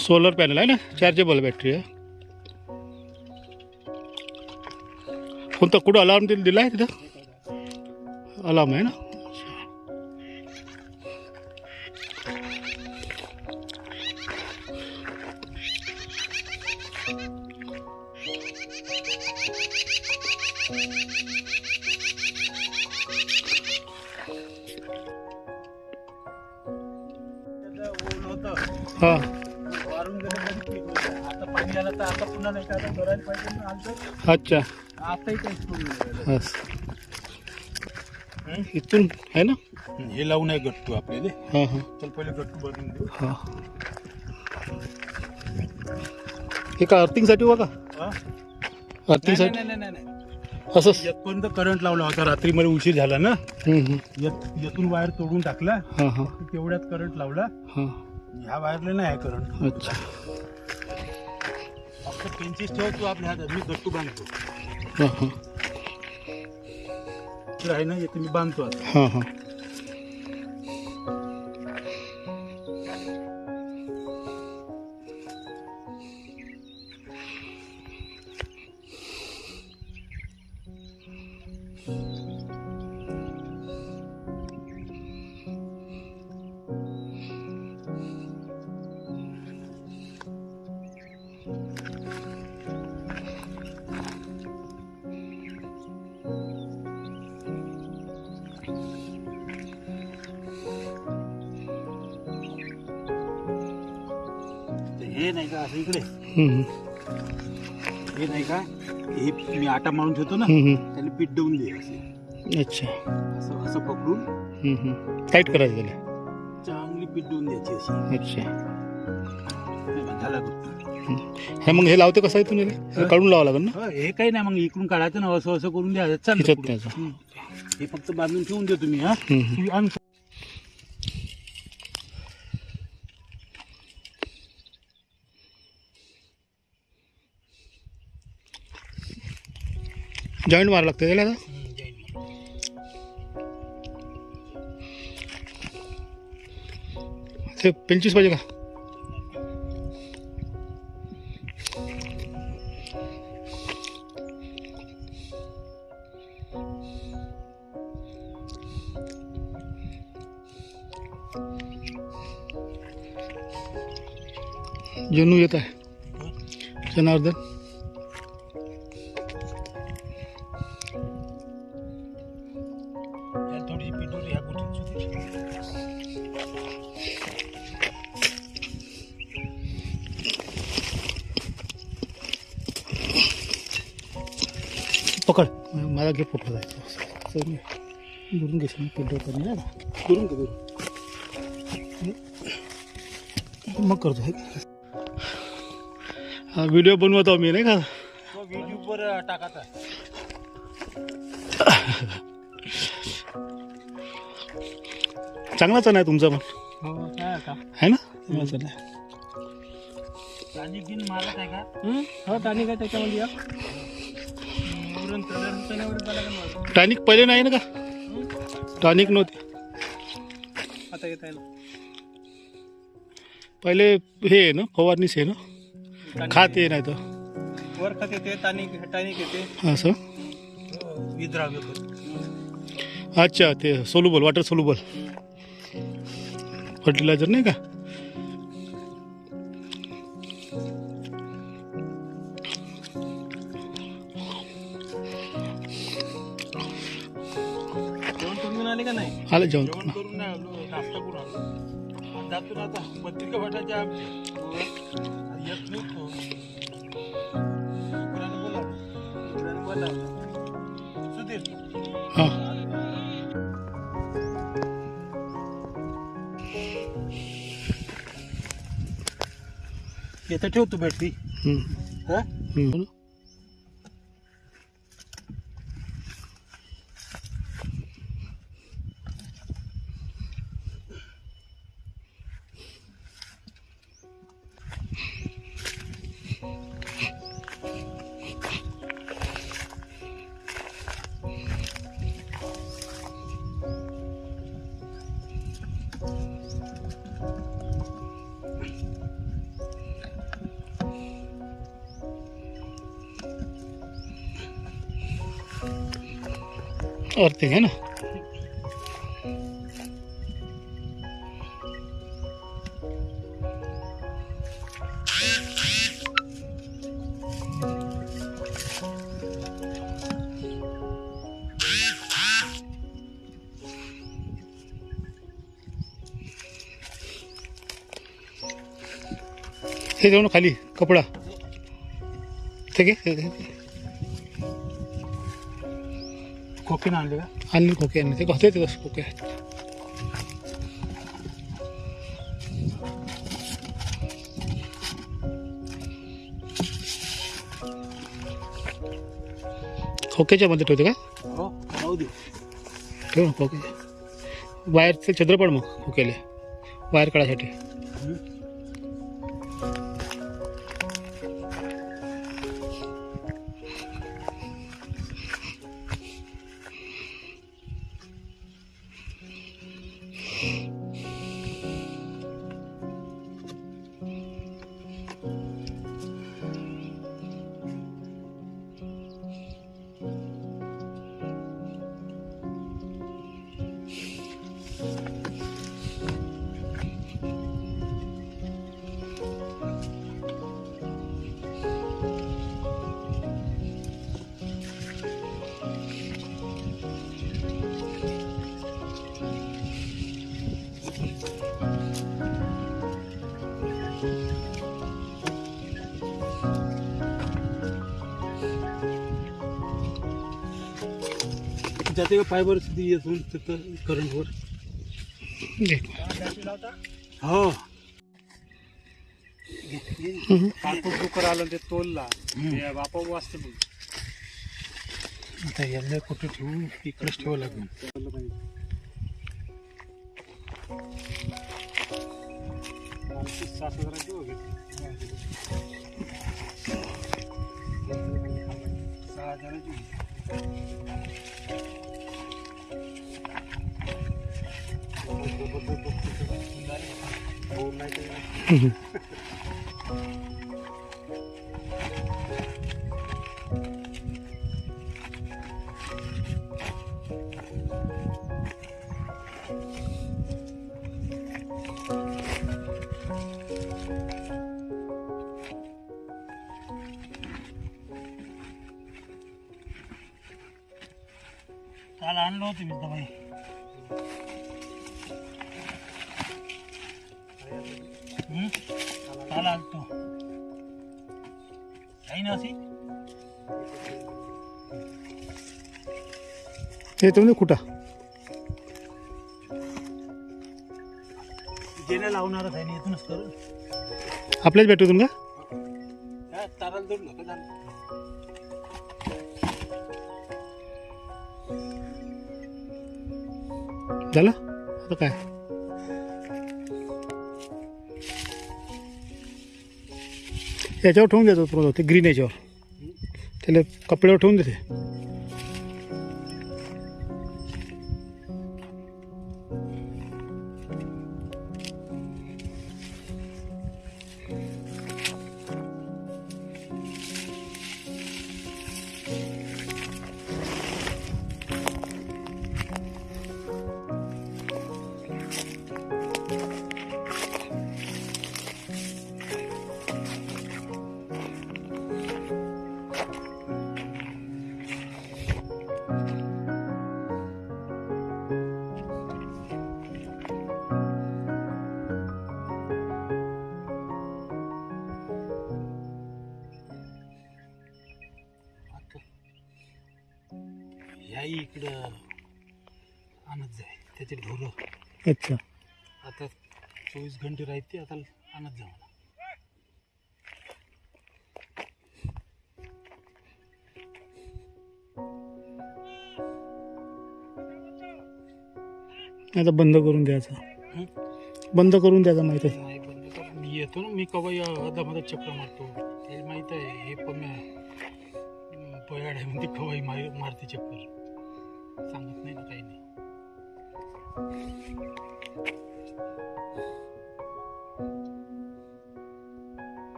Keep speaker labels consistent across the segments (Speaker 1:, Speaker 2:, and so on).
Speaker 1: Solar panel आहे ना? Chargeable battery आहे. कोणता कुठं अलार्म दिला दिला आहे तिथं? अलार्म आहे ना?
Speaker 2: ओल पाहिजे ना
Speaker 1: अच्छा.
Speaker 2: आताही काहीच करून नाही
Speaker 1: असं इथून आहे ना?
Speaker 2: राहिलं. हे लावून आहे गट्टू आपल्याला.
Speaker 1: हां हां.
Speaker 2: चल पहिले गट्टू बनवून देऊ
Speaker 1: हां. हे का अर्थिंगसाठी बघा.
Speaker 2: हा? नाही,
Speaker 1: अर्थिंगसाठी.
Speaker 2: नाही, नाही, नाही, नाही.
Speaker 1: असंच
Speaker 2: येतपर्यंत करंट लावला होता रात्री मला उशीर झाला ना.
Speaker 1: हम्म, हम्म.
Speaker 2: येत येथून वायर तोडून टाकला.
Speaker 1: हां हां.
Speaker 2: तेवढ्यात करंट लावला.
Speaker 1: हां.
Speaker 2: ह्या वायरला नाही आहे करंट
Speaker 1: अच्छा.
Speaker 2: पेन्सिस ठेव तू आपल्या हातात. मी गट्टू बांधतो.
Speaker 1: हां हां.
Speaker 2: तर आहे ना येथे मी बांधतो आता.
Speaker 1: हां हां.
Speaker 2: तर हे नाही का असं इकडे. हे नाही का? हे मी आटा मारून ठेवतो ना. त्याला पीठ देऊन दे असे.
Speaker 1: अच्छा.
Speaker 2: असं असं पकडून.
Speaker 1: टाईट करायचं त्याला.
Speaker 2: चांगली पीठ देऊन द्यायची अशी.
Speaker 1: अच्छा.
Speaker 2: हे बघ, झाला.
Speaker 1: हे मग हे लावते कसं आहे तुम्ही हे काढून लावावं लागेल ना?
Speaker 2: हो, हे काही नाही मग इकडून काढायचं ना असं असं करून द्या चालतं पुढं. हं. हे फक्त बांधून ठेवून दे तुम्ही हा आण
Speaker 1: जॉईंट मारा लागते त्याला आता ते पंचवीस पाहिजे का? जन्नू येत आहे जनार्दन। पकड. मला घे फोटो जायचं. दुरून घेशील फोटो करून जा दुरून घे दुरून. मग करतो. हे हा व्हिडिओ बनवतो मी नाही का?
Speaker 2: युट्यूबवर टाकाचा
Speaker 1: चांगलाच आहे तुमचा पण.
Speaker 2: हो काय
Speaker 1: आहे ना? चांगलाच आहे.
Speaker 2: आणि बिन मारत आहे का?
Speaker 3: हो आहे त्याच्यामध्ये
Speaker 1: टॉनिक पहिले नाही ना का? टॉनिक नव्हते.
Speaker 3: आता येत आहे ना.
Speaker 1: पहिले हे आहे ना फवारणीच आहे ना? खाते नाही तर
Speaker 3: वर खत येते टानिक टानिक येते.
Speaker 1: असं?
Speaker 2: विद्राव्य.
Speaker 1: अच्छा ते सोलुबल वॉटर सोलुबल फर्टिलायझर नाही का?
Speaker 3: आलं
Speaker 1: जेवण करून?
Speaker 2: नाश्ता करून आलो. आता पत्रिका येत. सुधीर.
Speaker 1: हां.
Speaker 2: येतं ठेवतो बॅटरी
Speaker 1: हम्म.
Speaker 2: हा?
Speaker 1: हम्म. अर्थिंग है ना हे जाऊ ना खाली कपडा ठीक आहे
Speaker 2: खोकीनं आणले का?
Speaker 1: आणले खोके आणले. ते होते तसं खोके आहेत खोक्याच्या मध्ये ठेवते का?
Speaker 2: हो
Speaker 1: ठेव ना खोके. वायरचं छद्र पड मग खोक्याले. वायर काढायसाठी.
Speaker 2: जाते का फायबर येथून तिथं करंटवर. हो.
Speaker 3: कापूस डुकर आलं ते तोलला बापा वाचते बघ
Speaker 2: आता याला कुठे ठेवू इकडेच ठेवावं लागेल.
Speaker 3: सात हजाराची घेतली सहा हजाराची フフフフ。
Speaker 2: काल आणलं होतं मी दवाई हं? काल आणतो काही ना अशी
Speaker 1: हे तुम्ही कुठं
Speaker 2: जेने लावणारच आहे ना इथूनच करू
Speaker 1: आपल्याच भेटूतून का
Speaker 2: काय ताराला जोडलं का झालं
Speaker 1: झालं आता काय? याच्यावर ठेवून देतो ते ग्रीन याच्यावर. त्याला कपड्यावर ठेवून देते.
Speaker 2: ह्या इकडं आणत जाय. त्याचे ढोरं.
Speaker 1: अच्छा.
Speaker 2: आता चोवीस घंटे राहते आता आणत जा मला
Speaker 1: आता बंद करून द्यायचा? बंद करून द्यायचा माहिती आहे.
Speaker 2: नाही बंद कर मी येतो ना मी कवा अदामध्ये चक्र मारतो? त्याला माहीत आहे हे पण पयाड आहे म्हणते कवाई मार मारते चक्कर. सांगत नाही ना काही नाही.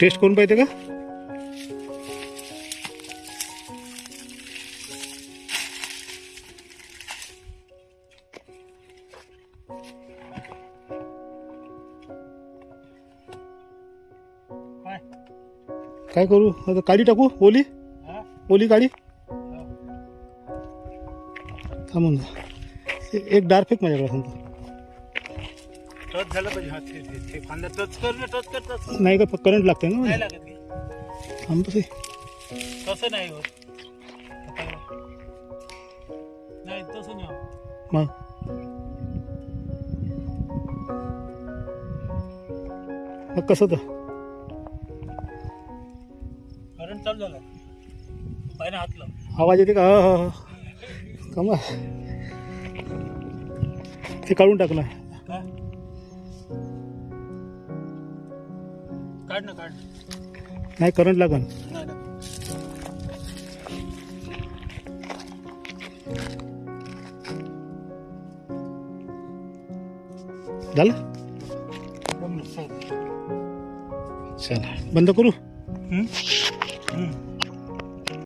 Speaker 1: टेस्ट करून पाहिजे का?
Speaker 2: काय
Speaker 1: करू? आता काडी टाकू? ओली?
Speaker 2: हा
Speaker 1: ओली काडी
Speaker 2: हा.
Speaker 1: थांबून जा एक डार फेक माझ्याकडे सांगतो
Speaker 2: टच झालं पाहिजे. हा ते ते ते टच कर टच कर
Speaker 1: नाही का करंट लागते ना
Speaker 2: नाही
Speaker 1: मला.
Speaker 2: लागत की.
Speaker 1: थांब तसे
Speaker 2: नाही होत. नाही तसं नाही
Speaker 1: मग? मग कसं तर
Speaker 2: चालू झालं. पाहिजे हातलं
Speaker 1: आवाज येते का? हा हा कमा ते काढून टाकलं
Speaker 2: काय काढ ना काढ.
Speaker 1: नाही करंट लागन. झालं?
Speaker 2: चल.
Speaker 1: बंद करू.